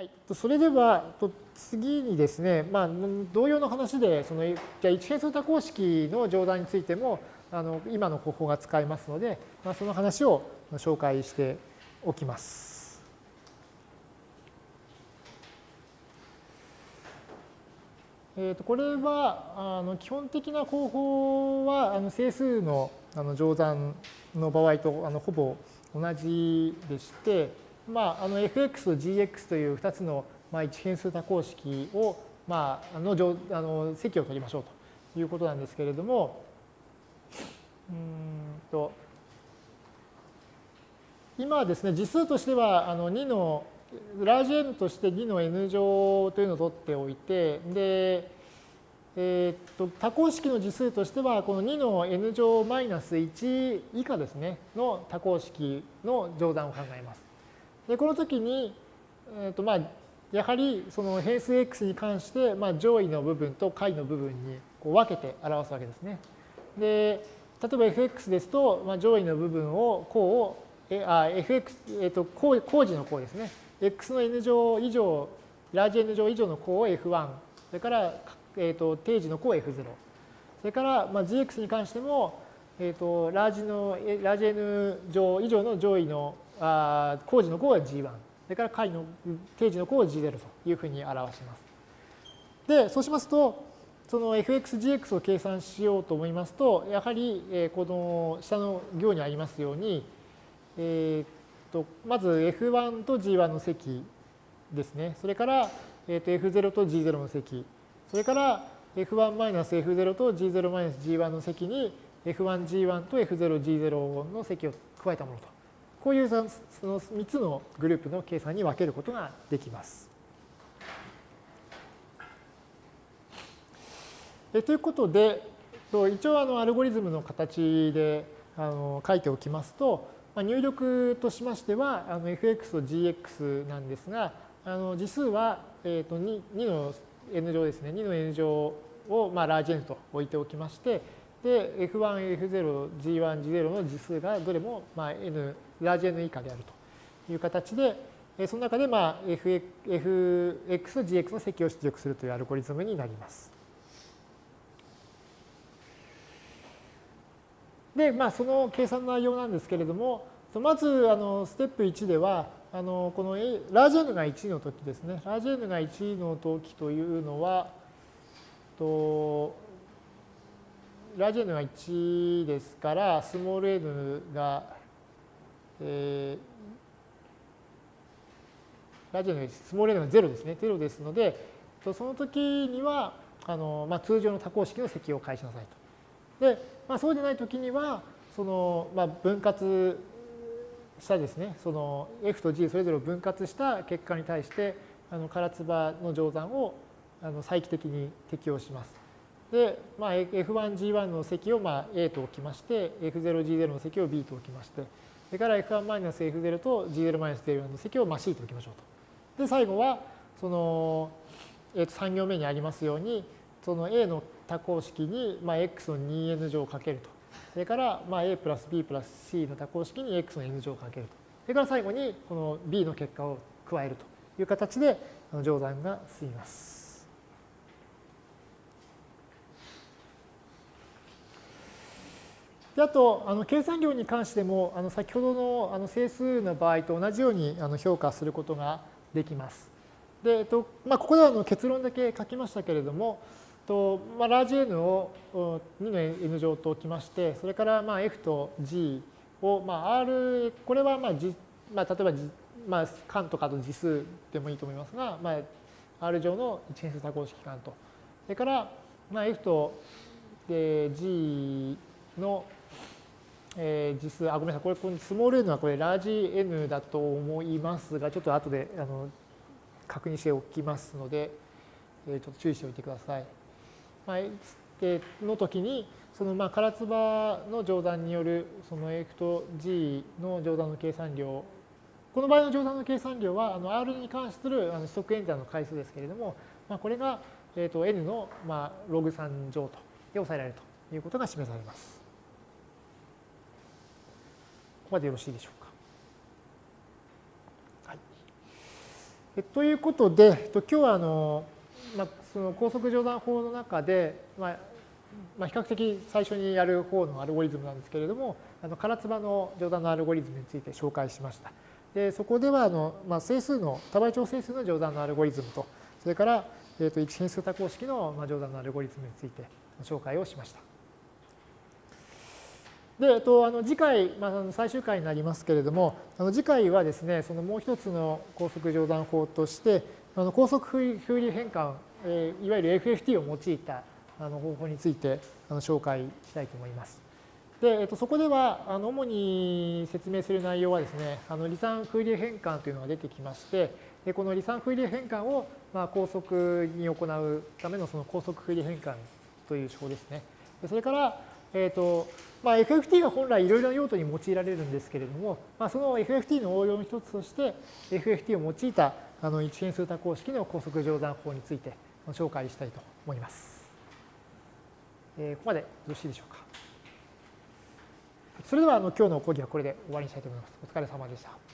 はい、それでは次にですね、まあ、同様の話でそのじゃ一変数多項式の乗算についてもあの今の方法が使えますので、まあ、その話を紹介しておきます。えー、とこれはあの基本的な方法はあの整数のあの乗算の場合とあのほぼ同じでして、まあ、あの fx と gx という2つの、まあ、一変数多項式を、まあ、あのあの積を取りましょうということなんですけれども、うんと今はですね、実数としてはあの2の、ラージ N として2の N 乗というのを取っておいて、で、え、っと多項式の次数としてはこの2の n 乗マイナス1以下ですねの多項式の乗算を考えます。でこの時に、えーとまあ、やはりその変数 x に関して、まあ、上位の部分と下位の部分にこう分けて表すわけですね。で例えば fx ですと、まあ、上位の部分を項をえあ fx、えーと、項項字の項ですね。x の n 乗以上ラージ n 乗以上の項を f1 それからえーと、定時の項 F0。それから、まあ、GX に関しても、えーと、ラージのラージ N 乗以上の上位のあ工事の項は G1。それから解の定時の項は G0 というふうに表します。で、そうしますと、その fxgx を計算しようと思いますと、やはり、この下の行にありますように、えーと、まず f1 と g1 の積ですね。それから、えー、と f0 と g0 の積。それから F1-F0 と G0-G1 の積に F1G1 と F0G0 の積を加えたものと。こういうその3つのグループの計算に分けることができます。えということで、一応あのアルゴリズムの形であの書いておきますと、まあ入力としましてはあの fx と gx なんですが、あの次数は、えー、と 2, 2の n 乗ですね。2の n 乗をまあラージ N と置いておきまして、で、F1、F0、G1、G0 の次数がどれもまあ N、ラージ N 以下であるという形で、その中でまあ FX、GX の積を出力するというアルゴリズムになります。で、まあ、その計算の内容なんですけれども、まずあのステップ1では、あのこのラージ N が1の時ですね。ラージ N が1の時というのは、とラージ N が1ですから、スモール n が、えー、ラジ N がスモール n が0ですね。0ですので、その時には、あのまあ、通常の多項式の積を返しなさいと。で、まあ、そうでない時には、そのまあ、分割したですね、その F と G それぞれを分割した結果に対して、あの唐津波の乗算をあの再帰的に適用します。で、まあ、F1、G1 の積をまあ A と置きまして、F0、G0 の積を B と置きまして、それから F1-F0 と G0-G0 の積をまあ C と置きましょうと。で、最後は、その、えー、と3行目にありますように、その A の多項式にまあ X の 2n 乗をかけると。それからまあ A プラス B プラス C の多項式に X の N 乗をかけると。それから最後にこの B の結果を加えるという形で乗算が進みます。であと、あの計算量に関しても、あの先ほどのあの整数の場合と同じようにあの評価することができます。で、えっとまあ、ここではの結論だけ書きましたけれども、と、まあ、ラージ N を2の N 乗と置きまして、それからまあ F と G を、まあ、R、これはまあ、まあ、例えば、まあ、間とかと次数でもいいと思いますが、まあ、R 上の一変数多項式間と。それから、まあ、F と G のえー、次数、あ、ごめんなさい、これ、このスモール n はこれ、ラージ n だと思いますが、ちょっと後であの確認しておきますので、えー、ちょっと注意しておいてください。の時に、そのまあ唐津波の乗算によるその F と G の乗算の計算量、この場合の乗算の計算量はあの R に関するあの指則演算の回数ですけれども、まあ、これがえと N のまあログ3乗とで抑えられるということが示されます。こまでよろしいでしょうか。はいということで、今日はあの、まあ、その高速乗算法の中で、まあまあ、比較的最初にやる方のアルゴリズムなんですけれども、あの唐津波の乗算のアルゴリズムについて紹介しました。でそこではあの、まあ、整数の多倍調整数の乗算のアルゴリズムと、それから、えー、と一変数多項式の乗算のアルゴリズムについて紹介をしました。で、えっと、あの次回、まあ、最終回になりますけれども、あの次回はですね、そのもう一つの高速乗算法として、あの高速風流変換、えー、いわゆる FFT を用いたあの方法についてあの紹介したいと思います。で、えっと、そこでは、あの主に説明する内容はですね、あの離散風流変換というのが出てきまして、でこの離散風流変換を、まあ、高速に行うためのその高速風流変換という手法ですね。でそれから、えっと、まあ、FFT は本来いろいろな用途に用いられるんですけれども、まあ、その FFT の応用の一つとして FFT を用いたあの一変数多項式の高速乗算法について紹介したいと思います。えー、ここまでよろしいでしょうか。それではあの今日の講義はこれで終わりにしたいと思います。お疲れ様でした。